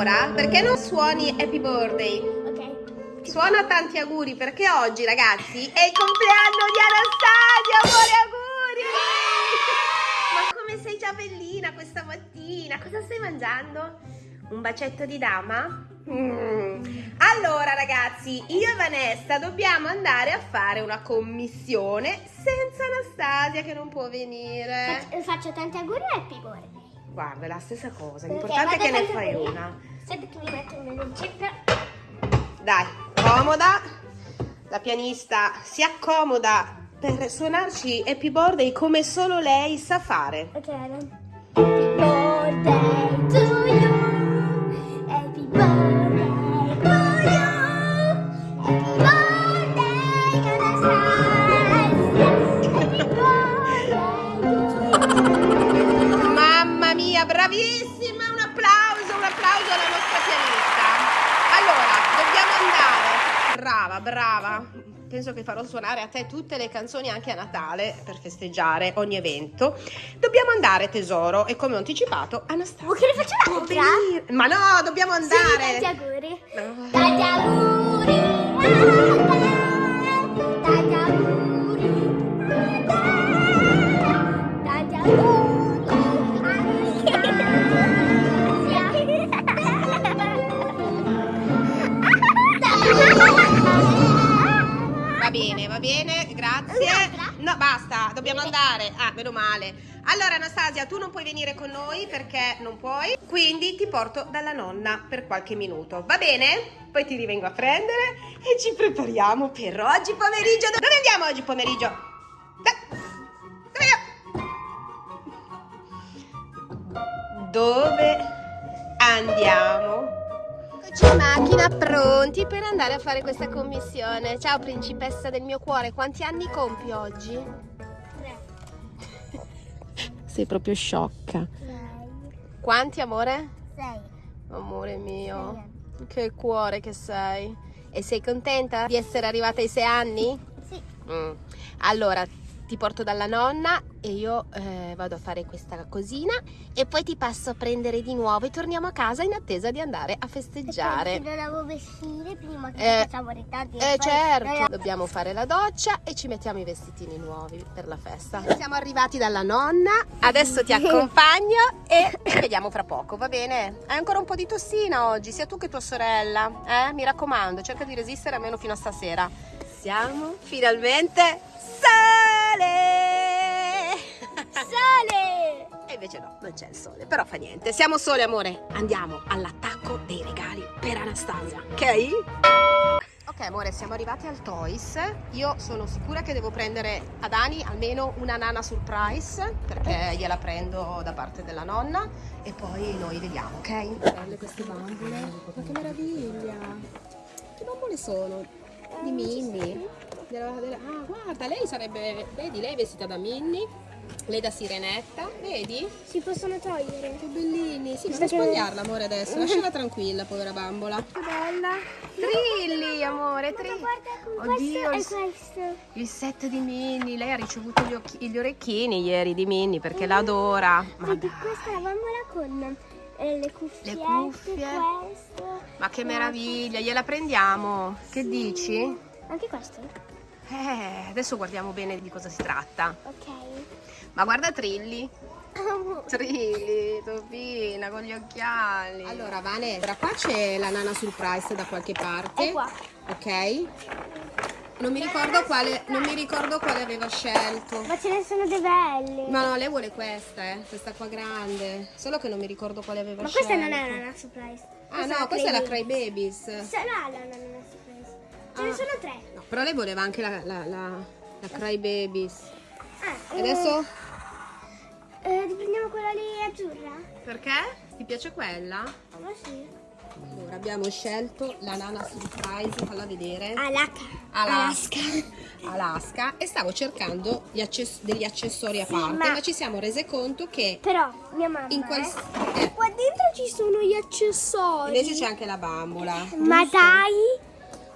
Allora, perché non suoni Happy Birthday? Ok. Suona tanti auguri perché oggi, ragazzi, è il compleanno di Anastasia! Auguri, auguri! Ma come sei già bellina questa mattina? Cosa stai mangiando? Un bacetto di dama? Mm. Allora, ragazzi, io e Vanessa dobbiamo andare a fare una commissione senza Anastasia che non può venire. Faccio, faccio tanti auguri e happy birthday. Guarda, è la stessa cosa. L'importante è che ne fai una. Aspetta che mi metto una lucetta. Dai, comoda. La pianista si accomoda per suonarci Happy Birthday come solo lei sa fare. Ok, Happy birthday te tutte le canzoni anche a Natale per festeggiare ogni evento. Dobbiamo andare, tesoro, e come ho anticipato, Anastasia. Vuoi che ne faccia può un'altra? venire. Ma no, dobbiamo Sì, andare. tanti auguri. No. Tanti auguri tanti auguri tanti auguri No, basta, dobbiamo andare. Ah, meno male. Allora, Anastasia, tu non puoi venire con noi perché non puoi, quindi ti porto dalla nonna per qualche minuto. Va bene? Poi ti rivengo a prendere e ci prepariamo per oggi pomeriggio. Dove andiamo oggi pomeriggio? Dove andiamo? Dove andiamo? Eccoci in macchina, pronti per andare a fare questa commissione. Ciao principessa del mio cuore, quanti anni compi oggi? Sei proprio sciocca. Quanti amore? Sei. Amore mio, che cuore che sei. E sei contenta di essere arrivata ai sei anni? Sì. Mm. Allora, ti porto dalla nonna e io eh, vado a fare questa cosina e poi ti passo a prendere di nuovo e torniamo a casa in attesa di andare a festeggiare. Perché mi devo vestire prima che Eh, facciamo ritardi. Eh certo, dobbiamo fare la doccia e ci mettiamo i vestitini nuovi per la festa. Siamo arrivati dalla nonna, adesso ti accompagno e ci vediamo fra poco, va bene? Hai ancora un po' di tossina oggi, sia tu che tua sorella, eh? Mi raccomando, cerca di resistere almeno fino a stasera. Siamo finalmente sole! Sole! E invece no, non c'è il sole, però fa niente. Siamo sole, amore. Andiamo all'attacco dei regali per Anastasia, ok? Ok, amore, siamo arrivati al Toys. Io sono sicura che devo prendere ad Ani almeno una nana surprise, perché gliela prendo da parte della nonna e poi noi vediamo, ok? Belle queste bambole. Ma che meraviglia! Che bambole sono? Di Minnie. Ah, guarda, lei sarebbe... Vedi, lei è vestita da Minnie, lei da Sirenetta, vedi? Si possono togliere. Che bellini. Sì, non spogliarla, amore, adesso. Lasciala tranquilla, povera bambola. Che bella. Trilli, amore, Trilli. Guarda, con Oddio, questo il, e questo. il set di Minnie. Lei ha ricevuto gli, occhi- gli orecchini ieri di Minnie perché l'adora. Ma Vedi, dai, questa è la bambola con eh, le cuffie. Le cuffie. Questo. ma che meraviglia. Gliela prendiamo. Che dici? Anche questo? Eh, adesso guardiamo bene di cosa si tratta. Ok. Ma guarda Trilli. Trilli, Topina, con gli occhiali. Allora, Vane, ora qua c'è la nana surprise da qualche parte. È qua. Ok. Non mi ricordo quale, non mi ricordo quale aveva scelto. Ma ce ne sono dei belli. Ma no, lei vuole questa, eh, questa qua grande. Solo che non mi ricordo quale aveva Ma scelto. questa non è una surprise. Ah no, questa è la Cry Babies. Sarà la non surprise. Ce Ah. ne sono tre. No, però lei voleva anche la, la, la, la Cry Babies. Ah, E adesso? Eh, riprendiamo quella lì azzurra? Perché? Ti piace quella? Ma sì. Allora, abbiamo scelto la nana surprise, falla vedere. Alaska. Alaska. Alaska. E stavo cercando gli access- degli accessori a parte, ma... ma- ci siamo rese conto che Però mia mamma. in quel... eh, eh, Qua dentro ci sono gli accessori. invece c'è anche la bambola. Ma giusto? dai.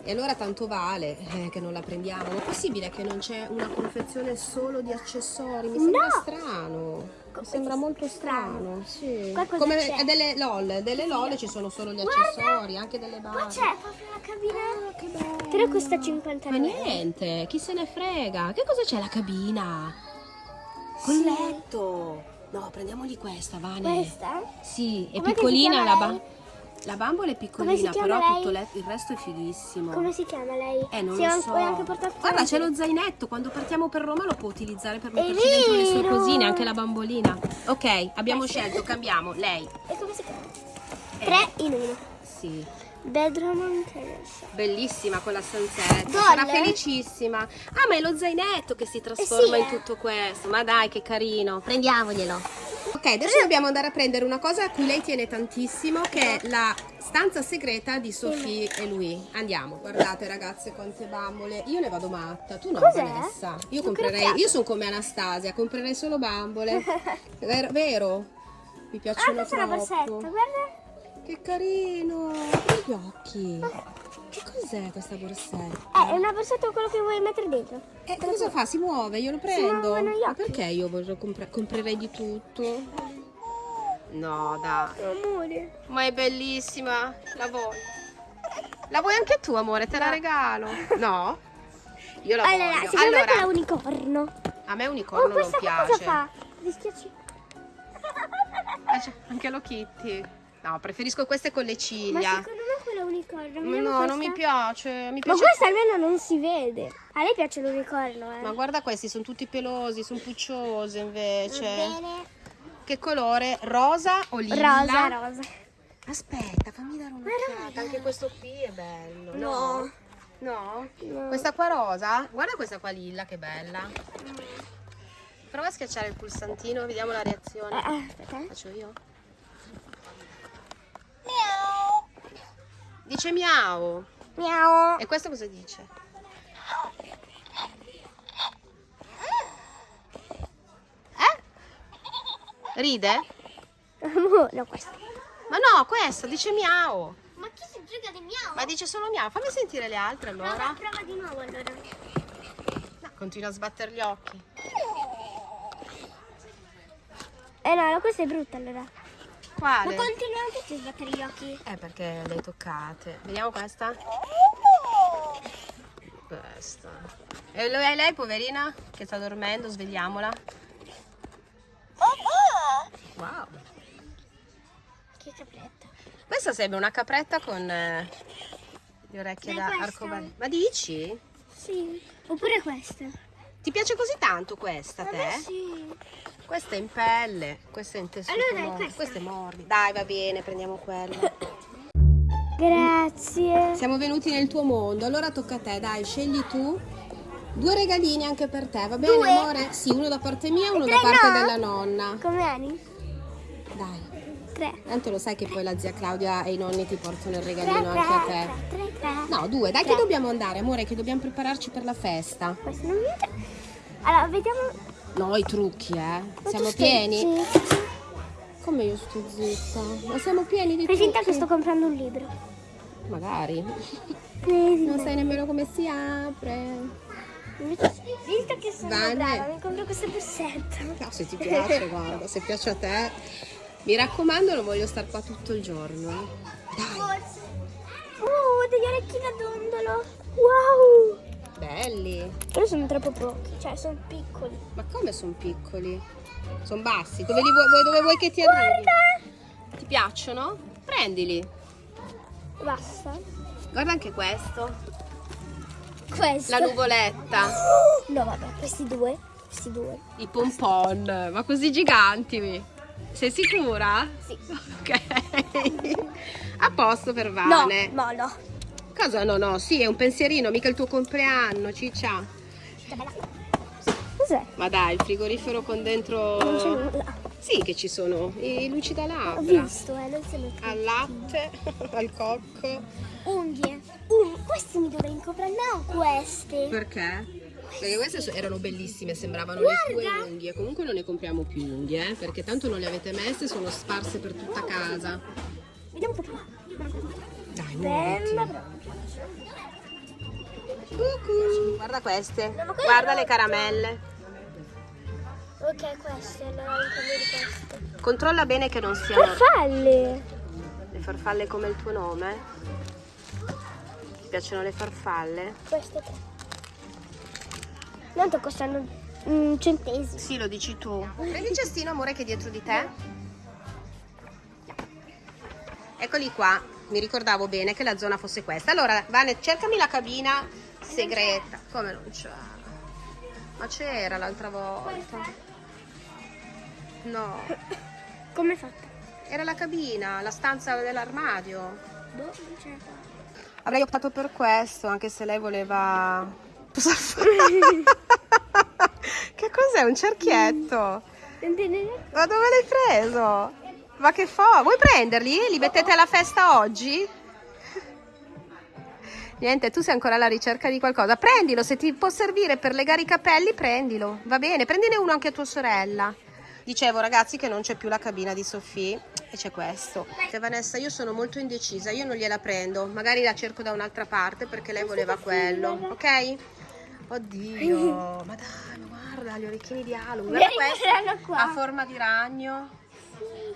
E allora tanto vale eh, che non la prendiamo. Ma è possibile che non c'è una confezione solo di accessori? Mi sembra No! strano. Mi sembra molto strano. Sì. Come delle LOL, delle LOL ci sono solo gli Guarda! accessori, anche delle Qua basi. c'è proprio la cabina. Ah. Però costa 50 Ma euro. niente, chi se ne frega? Che cosa c'è la cabina? Col Sì. letto. No, prendiamogli questa, Vane. Questa? Sì, è si piccolina la, lei? La bambola è piccolina, però lei? tutto le- il resto è fighissimo. Come si chiama lei? Eh, non si lo so. Guarda, c'è lo zainetto. Quando partiamo per Roma lo può utilizzare per metterci dentro le sue cosine, anche la bambolina. Ok, abbiamo scelto, cambiamo. Lei. E come si chiama? Eh. Tre in uno. Sì. Bedroom Terrace. Bellissima quella stanzetta. Sarà felicissima. Ah, ma è lo zainetto che si trasforma Eh sì, in eh. tutto questo. Ma dai, che carino. Prendiamoglielo. Ok, adesso dobbiamo andare a prendere una cosa a cui lei tiene tantissimo, che è la stanza segreta di Sophie e lui. Andiamo. Guardate, ragazze, quante bambole. Io ne vado matta. Tu no? Vanessa. Io comprerei. Io sono come Anastasia, comprerei solo bambole. Vero? vero? Mi Ah, piacciono questa è una borsetta, troppo. guarda. Che carino! Gli occhi! Che cos'è questa borsetta? Eh, è una borsetta quello che vuoi mettere dentro. Eh, cosa fa? Si muove? Io lo prendo? Ma perché io vorrei compra- comprerei di tutto? No, dai. Amore. Ma è bellissima! La voglio. La vuoi anche tu, amore? Te la regalo. No? Io la Allora, voglio. secondo me Allora, quella unicorno. a me Oh, unicorno non questa qua cosa piace. fa? Ah, c'è Anche lo Kitty. No, preferisco queste con le Ma ciglia. secondo unicorno. No, Vediamo non mi piace. Mi Ma piace questa almeno non si vede. A lei piace l'unicorno, eh. Ma guarda questi, sono tutti pelosi, sono pucciosi invece. Bene. Che colore? Rosa o lilla? Rosa, rosa. Aspetta, fammi dare un'occhiata. Anche questo qui è bello. No. No? No. Questa qua rosa? Guarda questa qua lilla, che bella. Prova a schiacciare il pulsantino, vediamo la Eh, reazione. eh, aspetta. eh. Faccio io? Dice miau. Miau. E questo cosa dice? Eh? Ride? no, questo. Ma no, questo dice miau. Ma chi si gioca di miau? Ma dice solo miau. Fammi sentire le altre allora. prova di nuovo allora. No, continua a sbattere gli occhi. Eh no, questa è brutta allora. Quale? Ma continuano tutti a sbattere gli occhi. Eh, perché le hai toccate. Vediamo questa. Questa. E lo- e lei, poverina, che sta dormendo, svegliamola. Wow. Che capretta. Questa sembra una capretta con eh, le orecchie Dai, da arcobaleno. Ma dici? Sì. Oppure questa. Ti piace così tanto questa a te? sì. Questa è in pelle, questa è in tessuto. Allora morbido. questa. Questa è morbida. Dai, va bene, prendiamo quella. Grazie. Siamo venuti nel tuo mondo, allora tocca a te, dai, scegli tu. Due regalini anche per te, va bene Due? amore? Sì, uno da parte mia e uno da tre parte no? della nonna. Come Ani? Dai, Tre. tanto lo sai che poi la zia Claudia e i nonni ti portano il Tre, regalino tre, anche a te. tre, tre, tre. No, due, dai che Tre. dobbiamo andare, amore, che dobbiamo prepararci per la festa. Questo non mi piace. Allora, vediamo. No, i trucchi, eh. Ma Siamo pieni? zitta. Come io sto zitta? Ma siamo pieni di Fai finta che sto comprando un libro. Magari. Non sai nemmeno come si apre. Visto che sono Vane. brava, mi compro questa borsetta. No, se ti piace, guarda, se piace a te. Mi raccomando, non voglio star qua tutto il giorno. Dai, Forse. Oh, degli orecchini a dondolo. Wow. Belli. Però sono troppo pochi, cioè sono piccoli. Ma come sono piccoli? Sono bassi. Dove, li vuoi, dove vuoi che ti arrivi? Guarda. Ti piacciono? Prendili. Basta. Guarda anche questo. Questo. La nuvoletta. No, vabbè, questi due. Questi due. I pompon. Ma così giganti. Sei sicura? Sì. Ok. A posto per No, Vane. no, no. Cosa no, no? Sì, è un pensierino, mica il tuo compleanno, ciccia. Cos'è? Ma dai, il frigorifero con dentro... Non c'è nulla. Sì che ci sono i luci da Ho labbra. visto, eh, non sono tutti. Al latte, al cocco. Unghie. Um, questi mi dovrei comprare, no questi. Perché? Perché queste erano bellissime, sembravano Guarda! le tue unghie. Comunque non ne compriamo più unghie, eh, perché tanto non le avete messe, sono sparse per tutta casa. Vediamo un po' più. Cucù. Guarda queste. Guarda le caramelle. Ok, queste, allora un cambio di queste. Controlla bene che non siano Farfalle! le farfalle come il tuo nome. Ti piacciono le farfalle? Queste tre. Tanto costano un centesimo. Sì, lo dici tu. Prendi il cestino, amore, che è dietro di te. Eccoli qua. Mi ricordavo bene che la zona fosse questa. Allora, Vane, cercami la cabina segreta. Come non c'è? Ma c'era l'altra volta. No, Come è fatta? era la cabina, la stanza dell'armadio. Boh, non c'è Avrei optato per questo, anche se lei voleva... Cosa fa? che cos'è? Un cerchietto? Ma dove l'hai preso? Ma che fa? Vuoi prenderli? Li mettete alla festa oggi? Niente, tu sei ancora alla ricerca di qualcosa. Prendilo, se ti può servire per legare i capelli, prendilo. Va bene, prendine uno anche a tua sorella. Dicevo ragazzi che non c'è più la cabina di Sofì e c'è questo. Cioè, Vanessa, io sono molto indecisa, io non gliela prendo. Magari la cerco da un'altra parte perché lei voleva quello, ok? Oddio, ma dai, guarda gli orecchini di Halloween. Guarda questo a forma di ragno.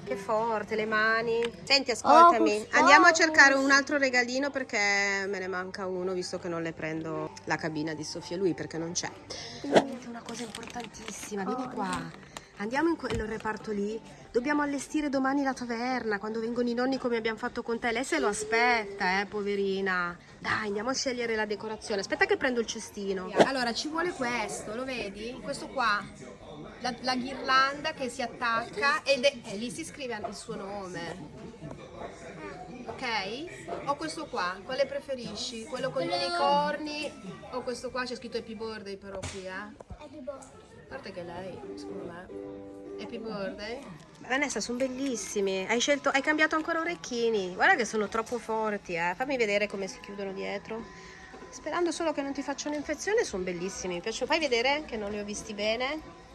Che forte, le mani. Senti, ascoltami, Oh, andiamo a wow. cercare un altro regalino perché me ne manca uno, visto che non le prendo la cabina di Sofia lui perché non c'è. Una cosa importantissima, vieni qua. Andiamo in quel reparto lì. Dobbiamo allestire domani la taverna quando vengono i nonni come abbiamo fatto con te. Lei se lo aspetta, eh, poverina. Dai, andiamo a scegliere la decorazione. Aspetta che prendo il cestino. Allora, ci vuole questo, lo vedi? Questo qua. La, la ghirlanda che si attacca ed è, e lì si scrive il suo nome. Ok? O questo qua, quale preferisci? Quello con gli unicorni o questo qua c'è scritto Happy Birthday però qui, eh? A parte che lei, secondo me, Happy Birthday. Vanessa, sono bellissimi. Hai scelto, hai cambiato ancora orecchini. Guarda che sono troppo forti, eh. Fammi vedere come si chiudono dietro. Sperando solo che non ti facciano infezione, sono bellissimi. Mi piacciono. Fai vedere che non li ho visti bene.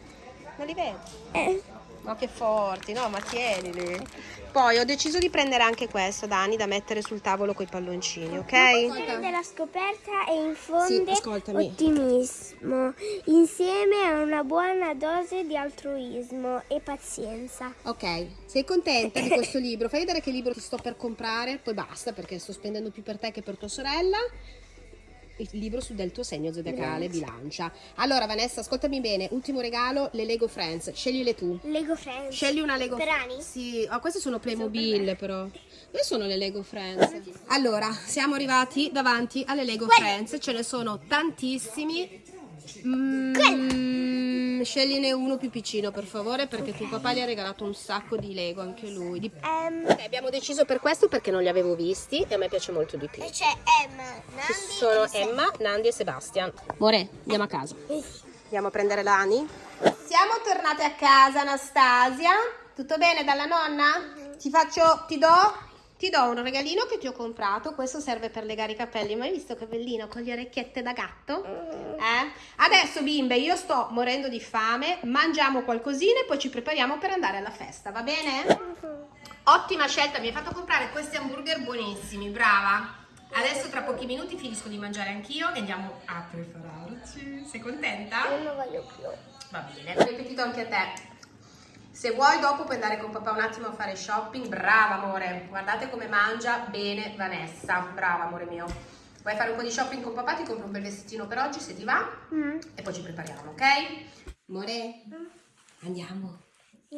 Non li vedi? Eh, Ma che forti, no? Ma tienili. Poi ho deciso di prendere anche questo, Dani, da mettere sul tavolo con i palloncini, ok? della scoperta e infonde Sì, ottimismo insieme a una buona dose di altruismo e pazienza. Ok, sei contenta di questo libro? Fai vedere che libro ti sto per comprare, poi basta perché sto spendendo più per te che per tua sorella. Il libro su del tuo segno zodiacale, bilancia. Allora, Vanessa, ascoltami bene. Ultimo regalo, le Lego Friends. Sceglile tu. Lego Friends. Scegli una Lego Per Ani? Sì, oh, queste sono Playmobil però. Dove sono le Lego Friends? Allora, siamo arrivati davanti alle Lego Friends, ce ne sono tantissimi. Mm, scegline uno più piccino per favore perché tuo papà gli ha regalato un sacco di Lego anche lui. Di- Ehm, Ok, abbiamo deciso per questo perché non li avevo visti e a me piace molto di più. e c'è Emma, Ci sono Emma, Nandi e Sebastian. More, andiamo a casa. Andiamo a prendere l'Ani. Siamo tornate a casa, Anastasia. Tutto bene dalla nonna? Ti faccio, ti do, ti do un regalino che ti ho comprato. Questo serve per legare i capelli. Ma hai visto che bellino con le orecchiette da gatto? Eh? Adesso, bimbe, io sto morendo di fame. Mangiamo qualcosina e poi ci prepariamo per andare alla festa, va bene? Ottima scelta, mi hai fatto comprare questi hamburger buonissimi, brava. Adesso tra pochi minuti finisco di mangiare anch'io e andiamo a prepararci. Sei contenta? Io non voglio più. Va bene, ho ripetito anche a te. Se vuoi dopo puoi andare con papà un attimo a fare shopping. Brava amore, guardate come mangia bene Vanessa. Brava amore mio. Vuoi fare un po' di shopping con papà? Ti compro un bel vestitino per oggi se ti va Mm. e poi ci prepariamo, ok? Amore, andiamo.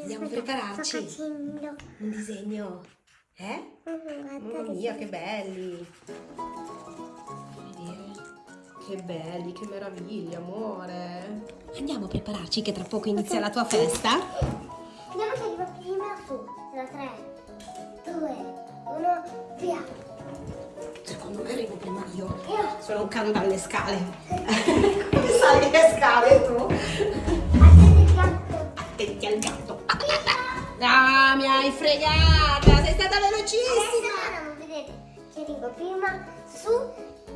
Andiamo a prepararci. Sto facendo. Un disegno. Eh? Mm, Mamma mia, che belli! Che belli, che meraviglia, amore! Andiamo a prepararci che tra poco inizia la tua festa. Vediamo che arriva prima su. Da 3, 2, 1, via. Secondo me arrivo prima io. Io. Sono un can dalle scale. Come sali le scale tu? Attenti gatto. Attenti al gatto. Ah, mi hai fregata! Sei stata velocissima! Adesso non vedete che arrivo prima su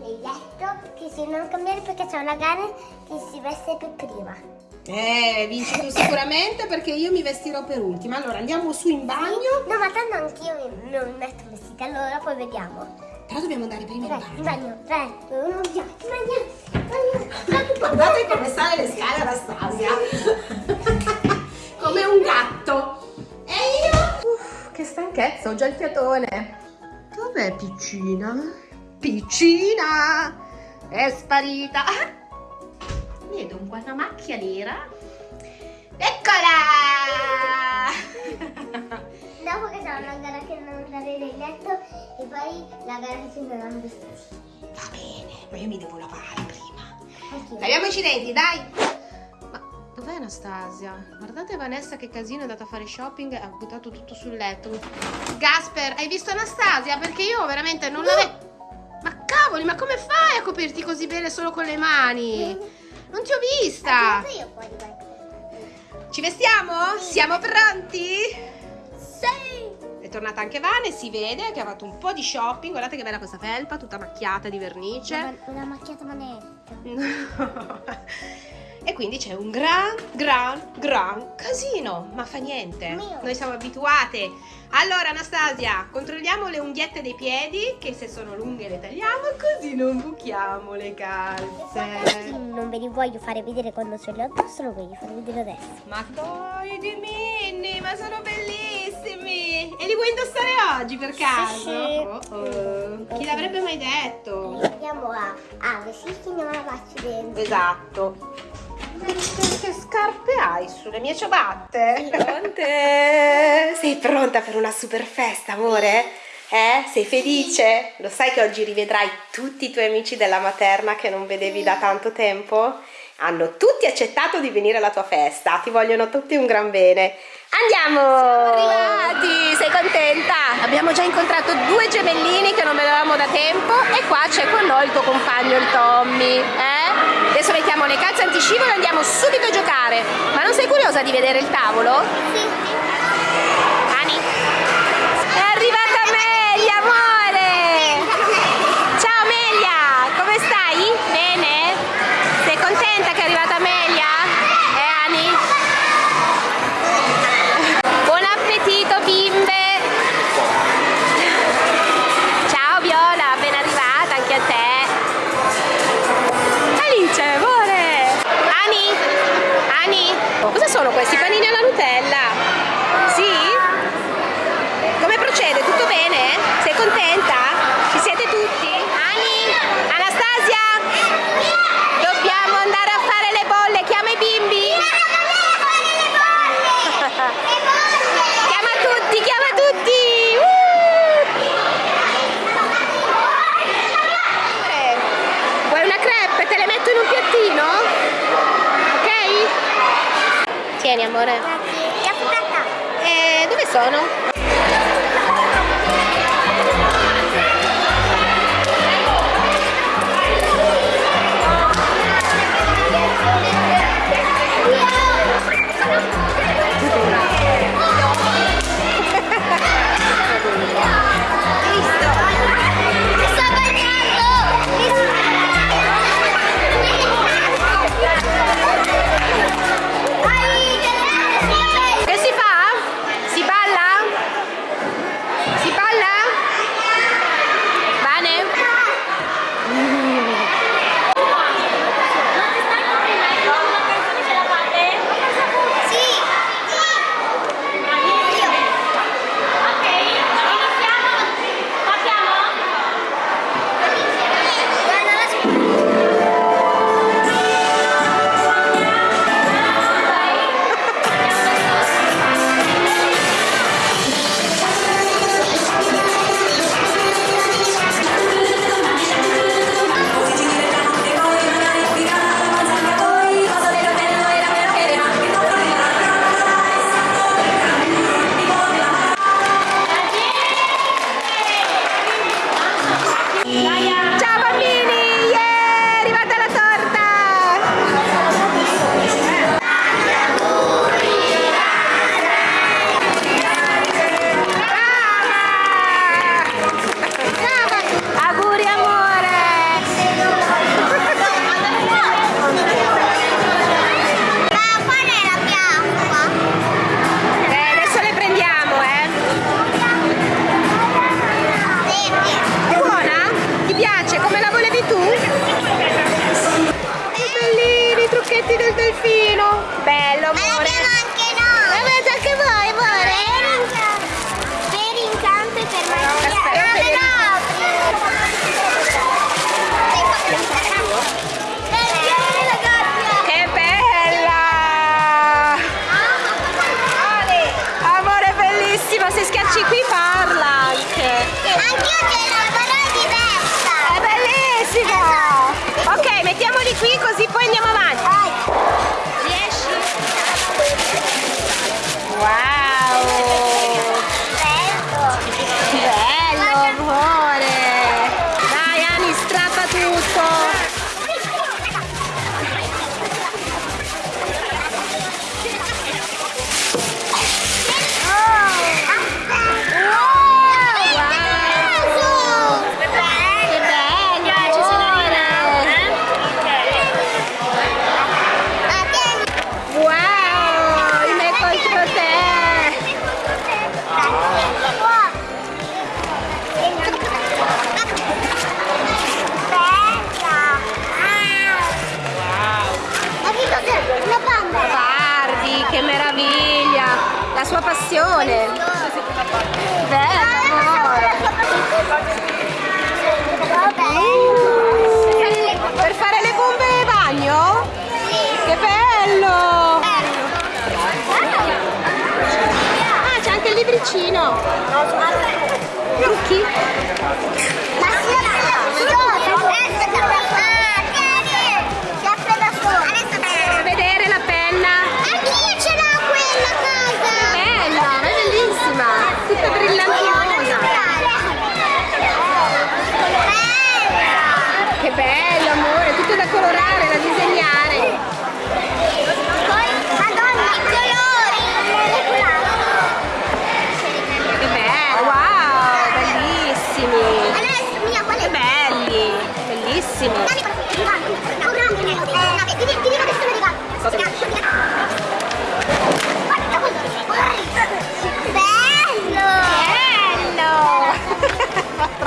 nel letto che se non cambiare perché c'è una gara che si veste per prima. Eh, vinci tu sicuramente perché io mi vestirò per ultima. Allora andiamo su in bagno. No, ma tanto anch'io mi- non mi metto vestita, allora poi vediamo. Però dobbiamo andare prima in Tre, bagno. bagno, tre, due, uno, via. Bagno, bagno. Guardate come sale le scale Anastasia. come un gatto. E io? Uff, che stanchezza, ho già il fiatone. Dov'è piccina? Piccina! È sparita. Vedo un- una macchia nera. Eccola! Dopo che c'è una gara che non andare nel letto e poi la gara che ci saranno vestiti. Va bene, ma io mi devo lavare prima. Laviamoci i denti, dai! Ma dov'è Anastasia? Guardate Vanessa che casino è andata a fare shopping e ha buttato tutto sul letto. Gasper, hai visto Anastasia? Perché io veramente non l'avevo... Ma cavoli, ma come fai a coprirti così bene solo con le mani? Non ti ho vista! Questo. Ci vestiamo? Siamo pronti? Sì! È tornata anche Vane, si vede che ha fatto un po' di shopping. Guardate che bella questa felpa, tutta macchiata di vernice. Una, una macchiata manetta. e quindi c'è un gran, gran, gran casino, ma fa niente. Noi siamo abituate. Allora, Anastasia, controlliamo le unghiette dei piedi, che se sono lunghe le tagliamo, così non buchiamo le Sì, calze. non ve li voglio fare vedere quando ce li ho addosso, lo voglio fare vedere adesso. Ma dai, di mini, ma sono bellissimi! E li vuoi indossare oggi per caso? sì. Oh, oh. Chi l'avrebbe mai detto? Andiamo a, a vestiti e andiamo a lavarci dentro. Esatto. Che, che scarpe hai sulle mie ciabatte? Pronte? Sei pronta per una super festa, amore? Eh? Sei felice? Lo sai che oggi rivedrai tutti i tuoi amici della materna che non vedevi da tanto tempo? Hanno tutti accettato di venire alla tua festa, ti vogliono tutti un gran bene. Andiamo! Siamo arrivati! Sei contenta? Abbiamo già incontrato due gemellini che non vedevamo da tempo e qua c'è con noi il tuo compagno, il Tommy. Eh? Adesso mettiamo le calze antiscivolo e andiamo subito a giocare. Ma non sei curiosa di vedere il tavolo? Sì. Ani? È arrivata Passione! Bello, amore! Per fare le bombe bagno? Che bello! Ah, c'è anche il libricino! Trucchi? Bello, amore! Tutto da colorare, da disegnare!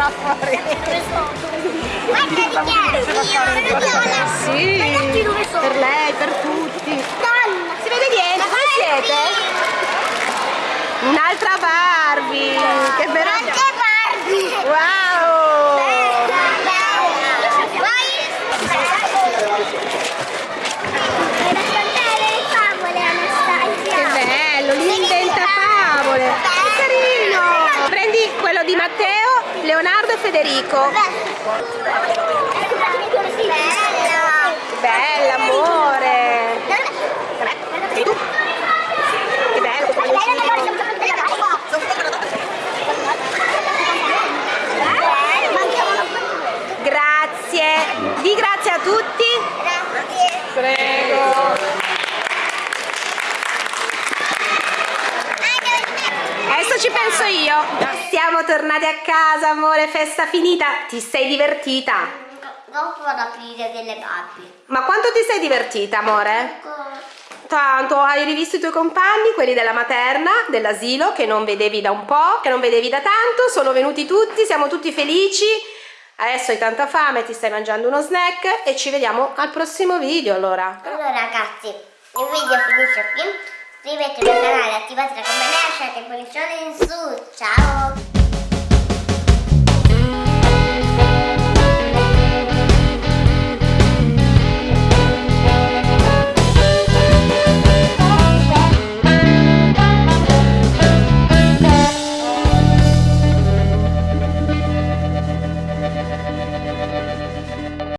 Fa troppo ridere! Guarda di viola! Sì! Per lei, per tutti! Donna! Si vede niente? Dove siete? Un'altra Barbie! Che meraviglia! Anche Barbie! Wow! Per raccontare le favole, Anastasia! Che bello! L'inventa favole! Che carino! Prendi quello di Matteo, Leonardo e Federico. Che bella, amore! Che bello! Grazie! Di grazie a tutti! Prego! Adesso ci penso io. Siamo tornati a casa, amore, festa finita. Ti sei divertita? Dopo vado ad aprire delle Barbie. Ma quanto ti sei divertita, amore? Tanto, hai rivisto i tuoi compagni, quelli della materna, dell'asilo, che non vedevi da un po', che non vedevi da tanto, sono venuti tutti, siamo tutti felici. Adesso hai tanta fame, ti stai mangiando uno snack e ci vediamo al prossimo video, allora. Allora ragazzi, il video finisce qui. Iscrivetevi al canale, attivate la campanella, lasciate il pollicione in su. Ciao!